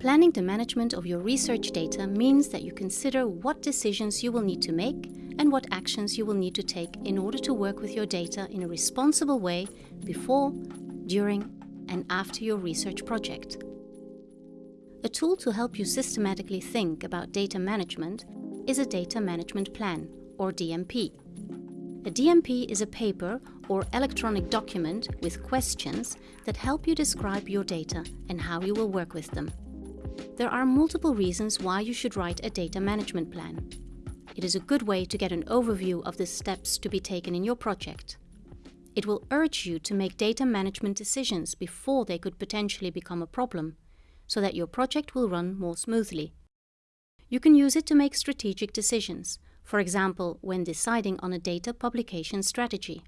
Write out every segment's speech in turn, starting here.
Planning the management of your research data means that you consider what decisions you will need to make and what actions you will need to take in order to work with your data in a responsible way before, during and after your research project. A tool to help you systematically think about data management is a Data Management Plan, or DMP. A DMP is a paper or electronic document with questions that help you describe your data and how you will work with them. There are multiple reasons why you should write a data management plan. It is a good way to get an overview of the steps to be taken in your project. It will urge you to make data management decisions before they could potentially become a problem, so that your project will run more smoothly. You can use it to make strategic decisions, for example, when deciding on a data publication strategy.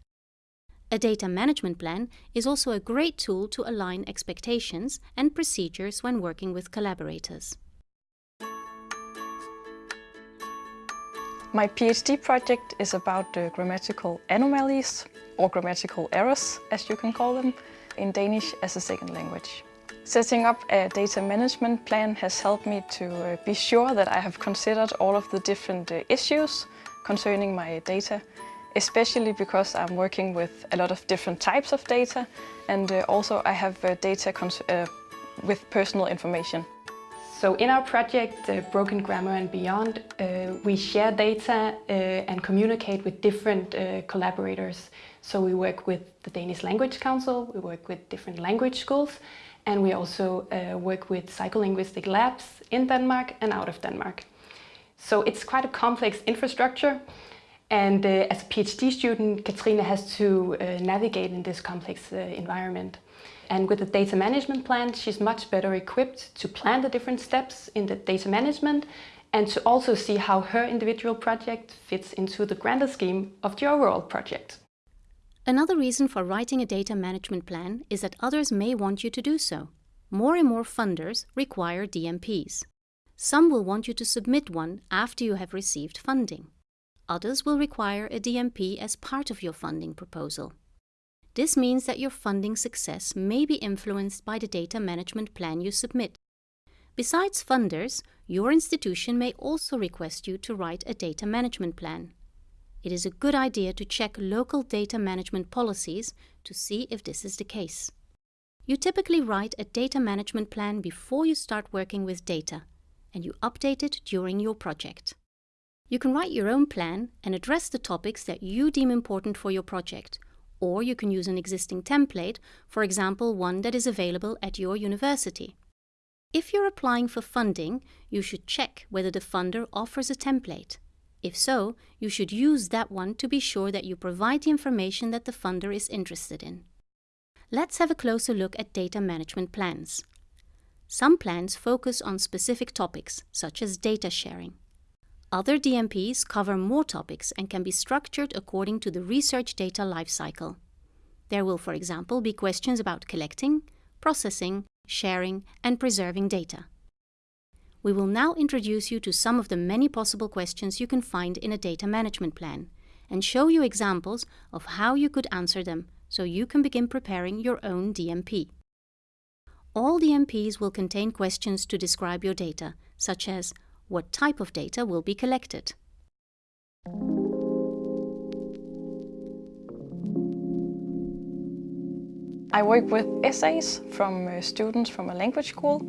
A data management plan is also a great tool to align expectations and procedures when working with collaborators. My PhD project is about uh, grammatical anomalies, or grammatical errors, as you can call them, in Danish as a second language. Setting up a data management plan has helped me to uh, be sure that I have considered all of the different uh, issues concerning my data, especially because I'm working with a lot of different types of data and uh, also I have data with personal information. So in our project, uh, Broken Grammar and Beyond, uh, we share data uh, and communicate with different collaborators. So we work with the Danish Language Council, we work with different language schools, and we also uh, work with psycholinguistic labs in Denmark and out of Denmark. So it's quite a complex infrastructure and uh, as a PhD student, Katrina has to uh, navigate in this complex uh, environment. And with the data management plan, she's much better equipped to plan the different steps in the data management and to also see how her individual project fits into the grander scheme of the overall project. Another reason for writing a data management plan is that others may want you to do so. More and more funders require DMPs. Some will want you to submit one after you have received funding. Others will require a DMP as part of your funding proposal. This means that your funding success may be influenced by the data management plan you submit. Besides funders, your institution may also request you to write a data management plan it is a good idea to check local data management policies to see if this is the case. You typically write a data management plan before you start working with data, and you update it during your project. You can write your own plan and address the topics that you deem important for your project, or you can use an existing template, for example one that is available at your university. If you're applying for funding, you should check whether the funder offers a template. If so, you should use that one to be sure that you provide the information that the funder is interested in. Let's have a closer look at data management plans. Some plans focus on specific topics, such as data sharing. Other DMPs cover more topics and can be structured according to the research data lifecycle. There will, for example, be questions about collecting, processing, sharing and preserving data. We will now introduce you to some of the many possible questions you can find in a data management plan and show you examples of how you could answer them so you can begin preparing your own DMP. All DMPs will contain questions to describe your data, such as what type of data will be collected. I work with essays from uh, students from a language school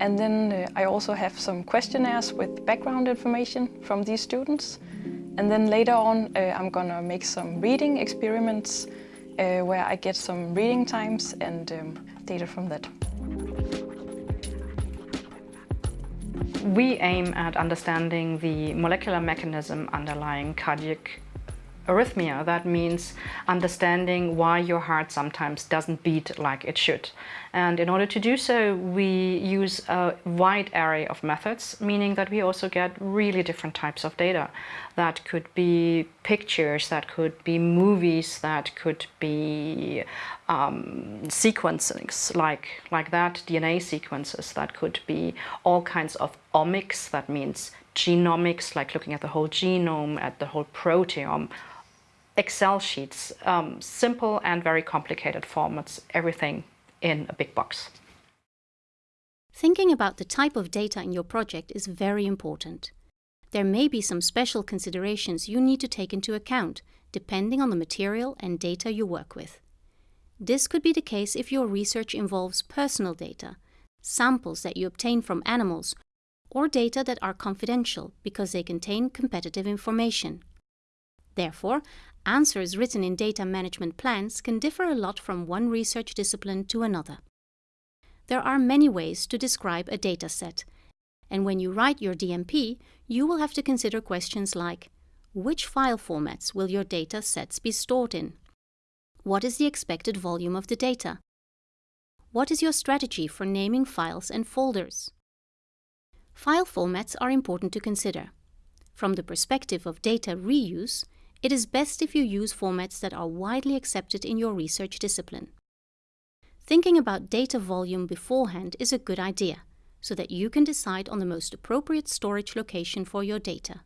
and then uh, I also have some questionnaires with background information from these students. And then later on, uh, I'm gonna make some reading experiments uh, where I get some reading times and um, data from that. We aim at understanding the molecular mechanism underlying cardiac arrhythmia. That means understanding why your heart sometimes doesn't beat like it should. And in order to do so, we use a wide array of methods, meaning that we also get really different types of data. That could be pictures, that could be movies, that could be um, sequences like, like that, DNA sequences, that could be all kinds of omics, that means genomics, like looking at the whole genome, at the whole proteome, Excel sheets, um, simple and very complicated formats, everything in a big box. Thinking about the type of data in your project is very important. There may be some special considerations you need to take into account, depending on the material and data you work with. This could be the case if your research involves personal data, samples that you obtain from animals, or data that are confidential because they contain competitive information. Therefore, answers written in data management plans can differ a lot from one research discipline to another. There are many ways to describe a data set, and when you write your DMP, you will have to consider questions like which file formats will your data sets be stored in? What is the expected volume of the data? What is your strategy for naming files and folders? File formats are important to consider. From the perspective of data reuse, it is best if you use formats that are widely accepted in your research discipline. Thinking about data volume beforehand is a good idea, so that you can decide on the most appropriate storage location for your data.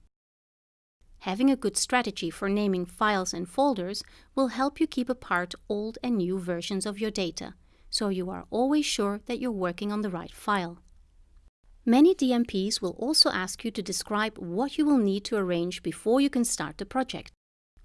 Having a good strategy for naming files and folders will help you keep apart old and new versions of your data, so you are always sure that you're working on the right file. Many DMPs will also ask you to describe what you will need to arrange before you can start the project.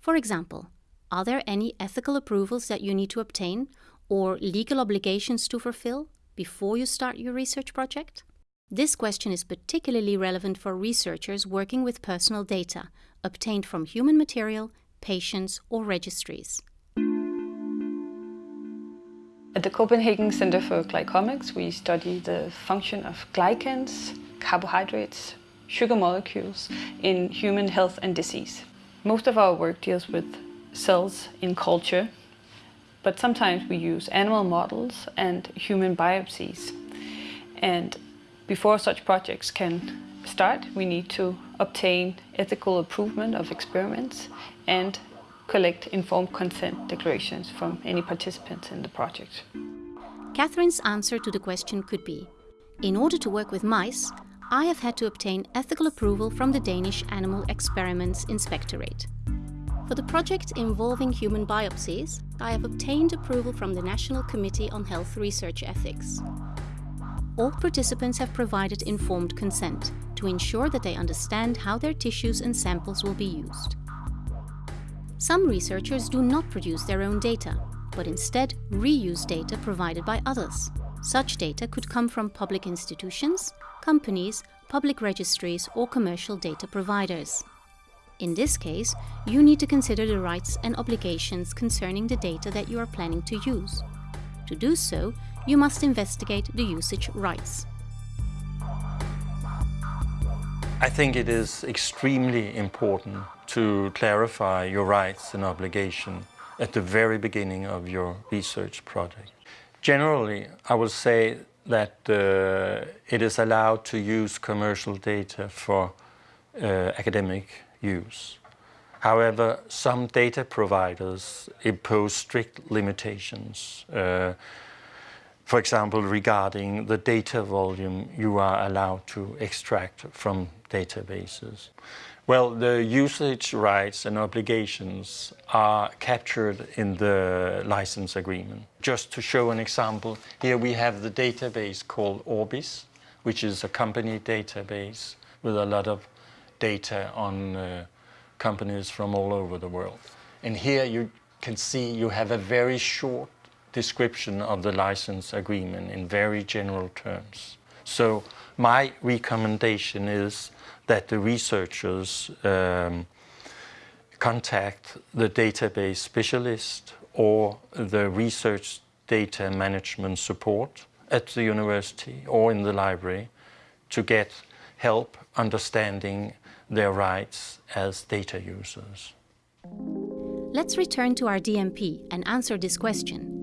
For example, are there any ethical approvals that you need to obtain or legal obligations to fulfill before you start your research project? This question is particularly relevant for researchers working with personal data obtained from human material, patients or registries. At the Copenhagen Center for Glycomics, we study the function of glycans, carbohydrates, sugar molecules in human health and disease. Most of our work deals with cells in culture, but sometimes we use animal models and human biopsies. And before such projects can start, we need to obtain ethical approval of experiments and collect informed consent declarations from any participants in the project. Catherine's answer to the question could be, in order to work with mice, I have had to obtain ethical approval from the Danish Animal Experiments Inspectorate. For the project involving human biopsies, I have obtained approval from the National Committee on Health Research Ethics. All participants have provided informed consent to ensure that they understand how their tissues and samples will be used. Some researchers do not produce their own data, but instead reuse data provided by others. Such data could come from public institutions, companies, public registries or commercial data providers. In this case, you need to consider the rights and obligations concerning the data that you are planning to use. To do so, you must investigate the usage rights. I think it is extremely important to clarify your rights and obligation at the very beginning of your research project. Generally, I will say that uh, it is allowed to use commercial data for uh, academic use. However, some data providers impose strict limitations. For example, regarding the data volume you are allowed to extract from databases. Well, the usage rights and obligations are captured in the license agreement. Just to show an example, here we have the database called Orbis, which is a company database with a lot of data on uh, companies from all over the world. And here you can see you have a very short description of the license agreement in very general terms. So my recommendation is that the researchers um, contact the database specialist or the research data management support at the university or in the library to get help understanding their rights as data users. Let's return to our DMP and answer this question.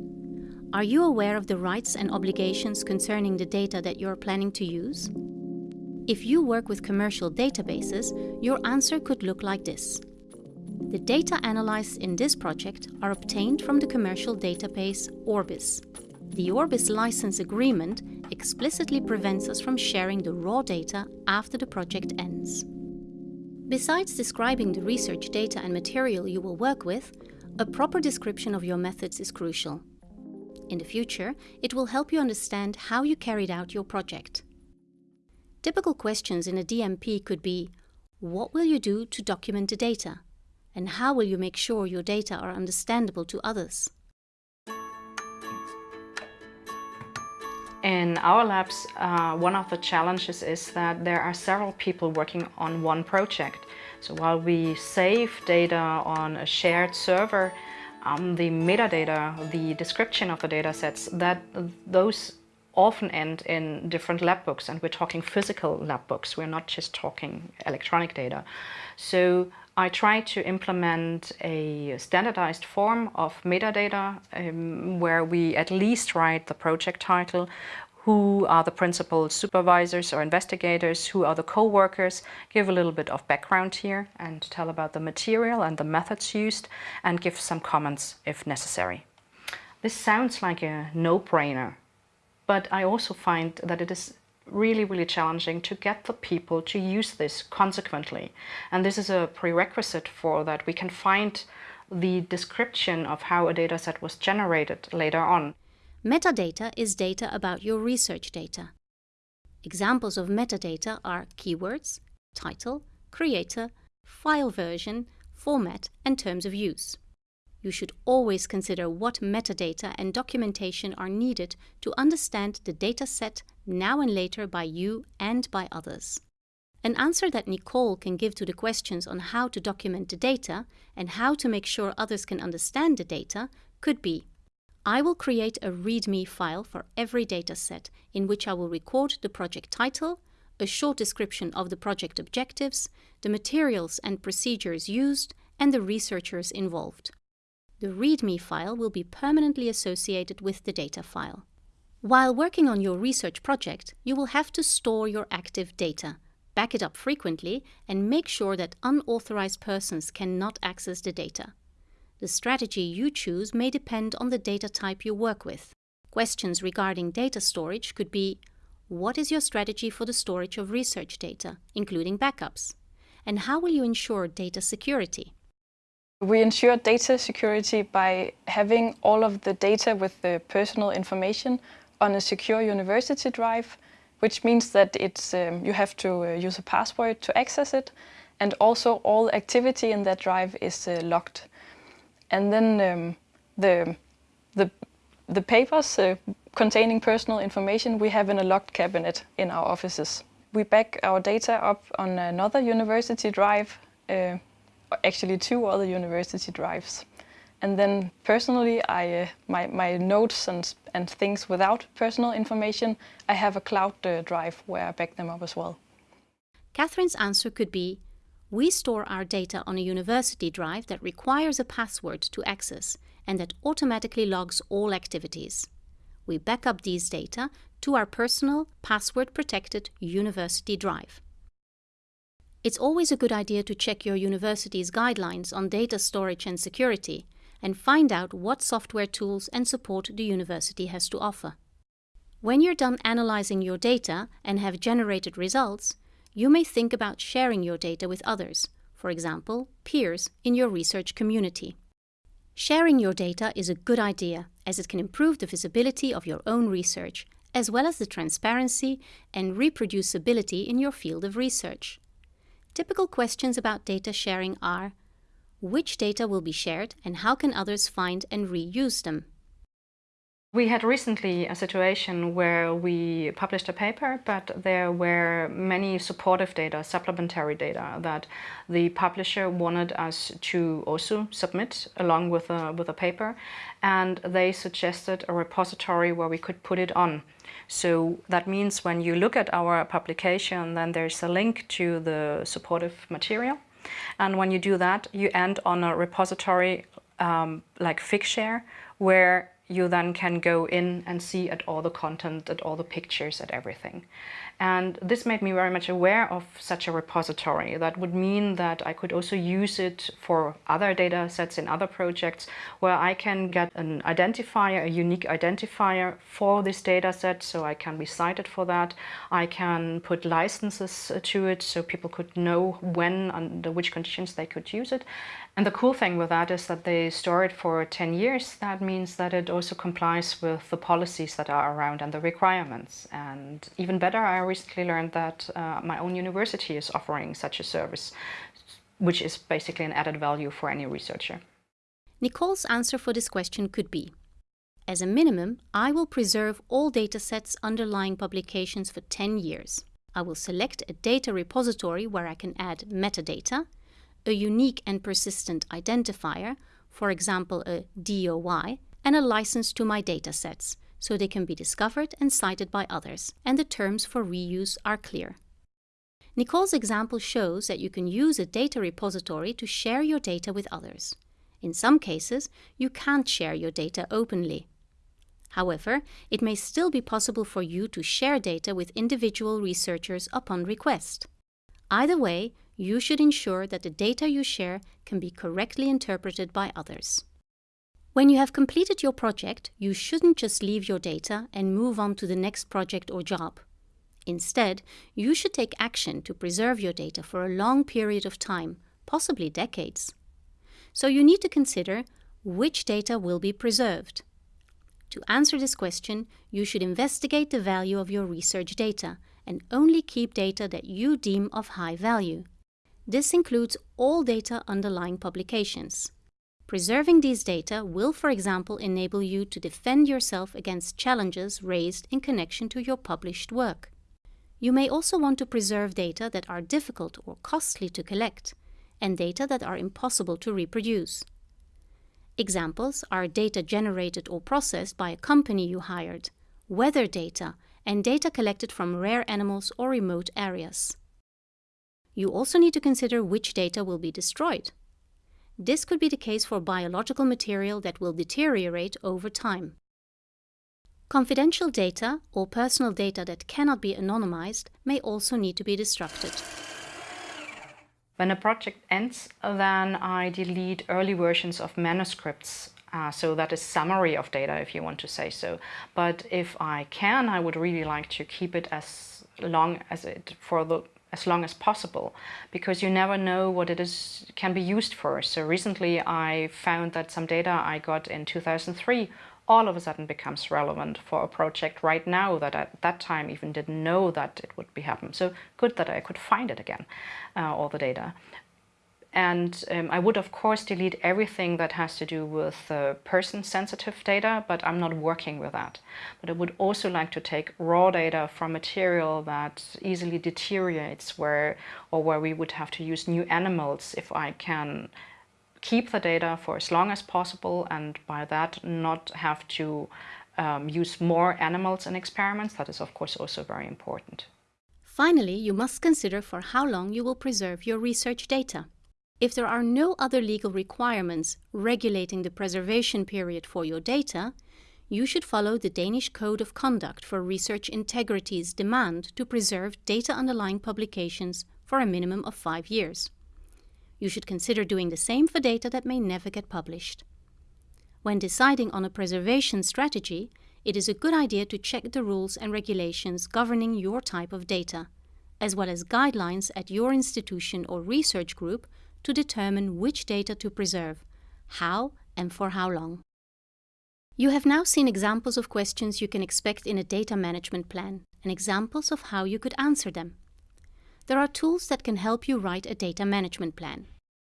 Are you aware of the rights and obligations concerning the data that you're planning to use? If you work with commercial databases, your answer could look like this. The data analyzed in this project are obtained from the commercial database Orbis. The Orbis license agreement explicitly prevents us from sharing the raw data after the project ends. Besides describing the research data and material you will work with, a proper description of your methods is crucial. In the future, it will help you understand how you carried out your project. Typical questions in a DMP could be, what will you do to document the data? And how will you make sure your data are understandable to others? In our labs, uh, one of the challenges is that there are several people working on one project. So while we save data on a shared server, um, the metadata, the description of the data sets, that those often end in different lab books and we're talking physical lab books, we're not just talking electronic data. So I try to implement a standardized form of metadata um, where we at least write the project title, who are the principal supervisors or investigators, who are the co-workers, give a little bit of background here and tell about the material and the methods used and give some comments if necessary. This sounds like a no-brainer, but I also find that it is really, really challenging to get the people to use this consequently. And this is a prerequisite for that we can find the description of how a dataset was generated later on. Metadata is data about your research data. Examples of metadata are keywords, title, creator, file version, format and terms of use. You should always consider what metadata and documentation are needed to understand the data set now and later by you and by others. An answer that Nicole can give to the questions on how to document the data and how to make sure others can understand the data could be I will create a README file for every dataset in which I will record the project title, a short description of the project objectives, the materials and procedures used, and the researchers involved. The README file will be permanently associated with the data file. While working on your research project, you will have to store your active data, back it up frequently, and make sure that unauthorized persons cannot access the data. The strategy you choose may depend on the data type you work with. Questions regarding data storage could be What is your strategy for the storage of research data, including backups? And how will you ensure data security? We ensure data security by having all of the data with the personal information on a secure university drive, which means that it's, um, you have to uh, use a password to access it. And also all activity in that drive is uh, locked. And then um, the, the, the papers uh, containing personal information we have in a locked cabinet in our offices. We back our data up on another university drive, uh, actually two other university drives. And then personally, I, uh, my, my notes and, and things without personal information, I have a cloud uh, drive where I back them up as well. Catherine's answer could be, we store our data on a university drive that requires a password to access and that automatically logs all activities. We back up these data to our personal, password-protected university drive. It's always a good idea to check your university's guidelines on data storage and security and find out what software tools and support the university has to offer. When you're done analyzing your data and have generated results, you may think about sharing your data with others, for example, peers in your research community. Sharing your data is a good idea as it can improve the visibility of your own research, as well as the transparency and reproducibility in your field of research. Typical questions about data sharing are which data will be shared and how can others find and reuse them? We had recently a situation where we published a paper, but there were many supportive data, supplementary data that the publisher wanted us to also submit along with a, with a paper. And they suggested a repository where we could put it on. So that means when you look at our publication, then there's a link to the supportive material. And when you do that, you end on a repository um, like Figshare, where you then can go in and see at all the content, at all the pictures, at everything. And this made me very much aware of such a repository. That would mean that I could also use it for other data sets in other projects where I can get an identifier, a unique identifier for this data set so I can be cited for that. I can put licenses to it so people could know when, under which conditions they could use it. And the cool thing with that is that they store it for 10 years. That means that it also complies with the policies that are around and the requirements. And even better, I recently learned that uh, my own university is offering such a service, which is basically an added value for any researcher. Nicole's answer for this question could be, as a minimum, I will preserve all datasets underlying publications for 10 years. I will select a data repository where I can add metadata, a unique and persistent identifier, for example a DOI, and a license to my datasets, so they can be discovered and cited by others, and the terms for reuse are clear. Nicole's example shows that you can use a data repository to share your data with others. In some cases, you can't share your data openly. However, it may still be possible for you to share data with individual researchers upon request. Either way, you should ensure that the data you share can be correctly interpreted by others. When you have completed your project, you shouldn't just leave your data and move on to the next project or job. Instead, you should take action to preserve your data for a long period of time, possibly decades. So you need to consider which data will be preserved. To answer this question, you should investigate the value of your research data and only keep data that you deem of high value. This includes all data underlying publications. Preserving these data will, for example, enable you to defend yourself against challenges raised in connection to your published work. You may also want to preserve data that are difficult or costly to collect, and data that are impossible to reproduce. Examples are data generated or processed by a company you hired, weather data, and data collected from rare animals or remote areas. You also need to consider which data will be destroyed. This could be the case for biological material that will deteriorate over time. Confidential data or personal data that cannot be anonymized may also need to be destructed. When a project ends, then I delete early versions of manuscripts. Uh, so that is summary of data, if you want to say so. But if I can, I would really like to keep it as long as it for the as long as possible because you never know what it is can be used for. So recently I found that some data I got in 2003 all of a sudden becomes relevant for a project right now that at that time even didn't know that it would be happen. So good that I could find it again, uh, all the data. And um, I would of course delete everything that has to do with uh, person-sensitive data, but I'm not working with that. But I would also like to take raw data from material that easily deteriorates where, or where we would have to use new animals if I can keep the data for as long as possible and by that not have to um, use more animals in experiments. That is of course also very important. Finally, you must consider for how long you will preserve your research data. If there are no other legal requirements regulating the preservation period for your data, you should follow the Danish Code of Conduct for Research Integrity's demand to preserve data underlying publications for a minimum of five years. You should consider doing the same for data that may never get published. When deciding on a preservation strategy, it is a good idea to check the rules and regulations governing your type of data, as well as guidelines at your institution or research group to determine which data to preserve, how and for how long. You have now seen examples of questions you can expect in a data management plan and examples of how you could answer them there are tools that can help you write a data management plan.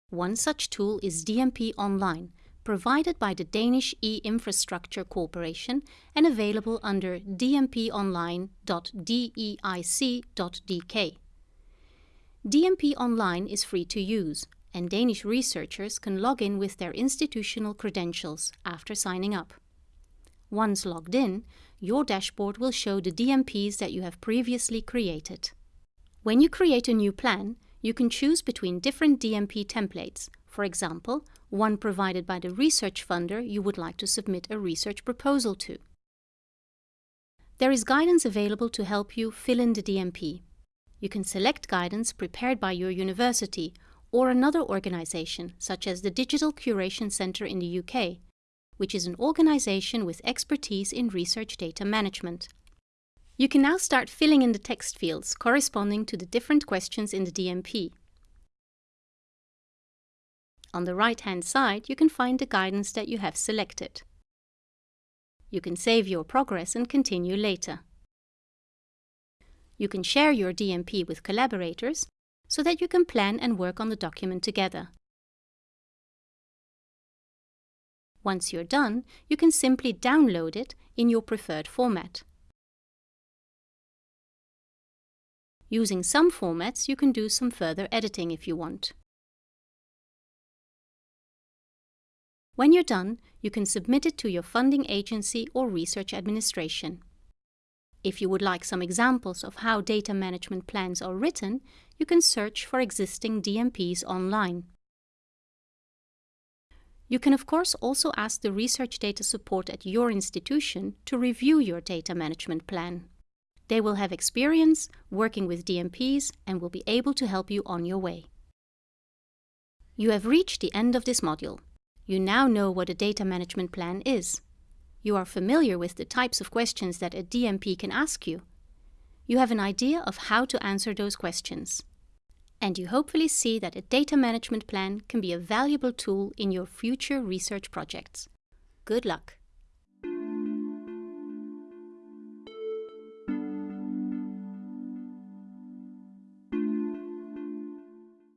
One such tool is DMP Online, provided by the Danish E-Infrastructure Cooperation and available under dmponline.deic.dk. DMP Online is free to use, and Danish researchers can log in with their institutional credentials after signing up. Once logged in, your dashboard will show the DMPs that you have previously created. When you create a new plan, you can choose between different DMP templates, for example, one provided by the research funder you would like to submit a research proposal to. There is guidance available to help you fill in the DMP. You can select guidance prepared by your university or another organization, such as the Digital Curation Centre in the UK, which is an organization with expertise in research data management. You can now start filling in the text fields corresponding to the different questions in the DMP. On the right-hand side, you can find the guidance that you have selected. You can save your progress and continue later. You can share your DMP with collaborators so that you can plan and work on the document together. Once you're done, you can simply download it in your preferred format. Using some formats, you can do some further editing if you want. When you're done, you can submit it to your funding agency or research administration. If you would like some examples of how data management plans are written, you can search for existing DMPs online. You can of course also ask the research data support at your institution to review your data management plan. They will have experience working with DMPs and will be able to help you on your way. You have reached the end of this module. You now know what a data management plan is. You are familiar with the types of questions that a DMP can ask you. You have an idea of how to answer those questions. And you hopefully see that a data management plan can be a valuable tool in your future research projects. Good luck!